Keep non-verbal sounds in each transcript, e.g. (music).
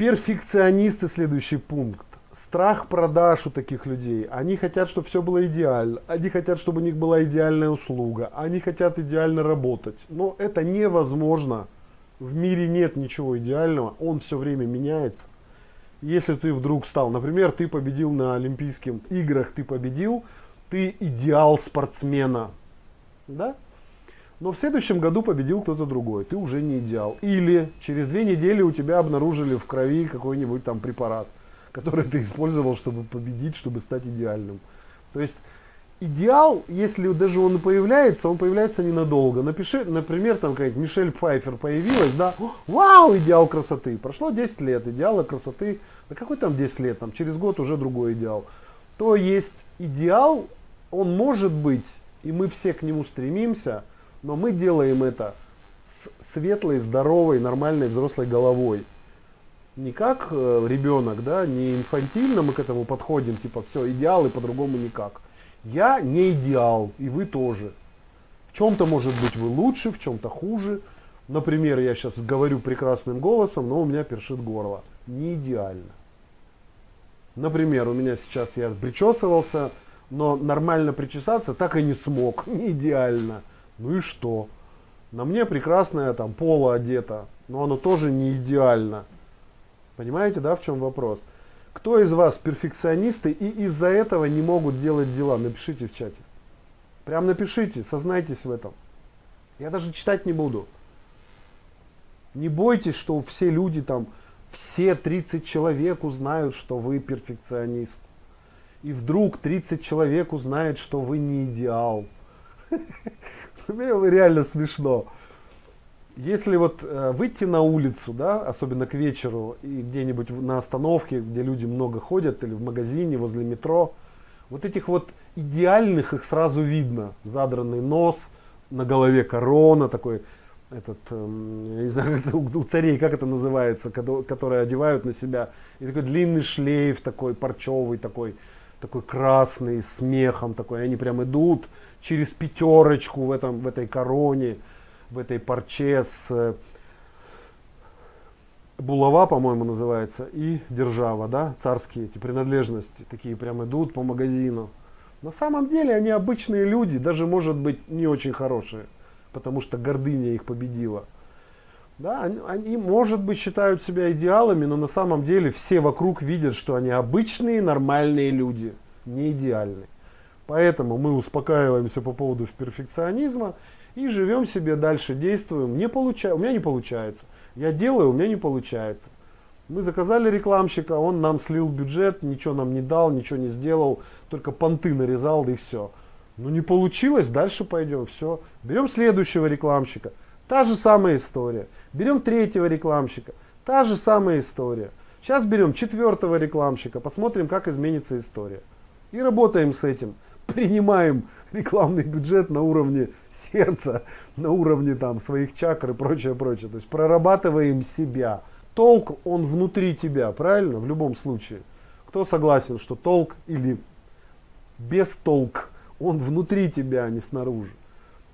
Перфекционисты, следующий пункт. Страх продаж у таких людей. Они хотят, чтобы все было идеально. Они хотят, чтобы у них была идеальная услуга. Они хотят идеально работать. Но это невозможно. В мире нет ничего идеального. Он все время меняется. Если ты вдруг стал, например, ты победил на Олимпийских играх, ты победил, ты идеал спортсмена. Да? Но в следующем году победил кто-то другой, ты уже не идеал. Или через две недели у тебя обнаружили в крови какой-нибудь там препарат, который ты использовал, чтобы победить, чтобы стать идеальным. То есть идеал, если даже он появляется, он появляется ненадолго. Напиши, например, там какая-нибудь Мишель Пфайфер появилась, да, вау, идеал красоты. Прошло 10 лет, идеала красоты, да какой там 10 лет, там через год уже другой идеал. То есть идеал, он может быть, и мы все к нему стремимся, но мы делаем это с светлой, здоровой, нормальной взрослой головой. Не как э, ребенок, да, не инфантильно мы к этому подходим, типа все, идеал и по-другому никак. Я не идеал, и вы тоже. В чем-то, может быть, вы лучше, в чем-то хуже. Например, я сейчас говорю прекрасным голосом, но у меня першит горло. Не идеально. Например, у меня сейчас я причесывался, но нормально причесаться так и не смог. (laughs) Не идеально. Ну и что? На мне прекрасное там поло одето, но оно тоже не идеально. Понимаете, да, в чем вопрос? Кто из вас перфекционисты и из-за этого не могут делать дела? Напишите в чате. Прям напишите, сознайтесь в этом. Я даже читать не буду. Не бойтесь, что все люди там, все 30 человек узнают, что вы перфекционист. И вдруг 30 человек узнают, что вы не идеал. (laughs) Мне реально смешно. Если вот э, выйти на улицу, да, особенно к вечеру, и где-нибудь на остановке, где люди много ходят, или в магазине, возле метро, вот этих вот идеальных их сразу видно. Задранный нос, на голове корона, такой, этот, э, я не знаю, (laughs) у царей, как это называется, которые одевают на себя, и такой длинный шлейф такой, парчевый такой, такой красный, с смехом такой, они прям идут через пятерочку в, этом, в этой короне, в этой парче с э, булава, по-моему, называется, и держава, да, царские эти принадлежности, такие прям идут по магазину. На самом деле они обычные люди, даже, может быть, не очень хорошие, потому что гордыня их победила. Да, они, они, может быть, считают себя идеалами, но на самом деле все вокруг видят, что они обычные, нормальные люди, не идеальные. Поэтому мы успокаиваемся по поводу перфекционизма и живем себе дальше, действуем. Не получа... У меня не получается. Я делаю, у меня не получается. Мы заказали рекламщика, он нам слил бюджет, ничего нам не дал, ничего не сделал, только понты нарезал, и все. Ну не получилось, дальше пойдем, все. Берем следующего рекламщика. Та же самая история. Берем третьего рекламщика. Та же самая история. Сейчас берем четвертого рекламщика. Посмотрим, как изменится история. И работаем с этим. (laughs) Принимаем рекламный бюджет на уровне сердца, на уровне там своих чакр и прочее, прочее. То есть прорабатываем себя. Толк, он внутри тебя, правильно? В любом случае. Кто согласен, что толк или без толк, он внутри тебя, а не снаружи.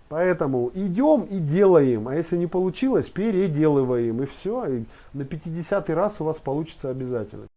Поэтому идем и делаем, а если не получилось, переделываем, и все, и на 50 раз у вас получится обязательно.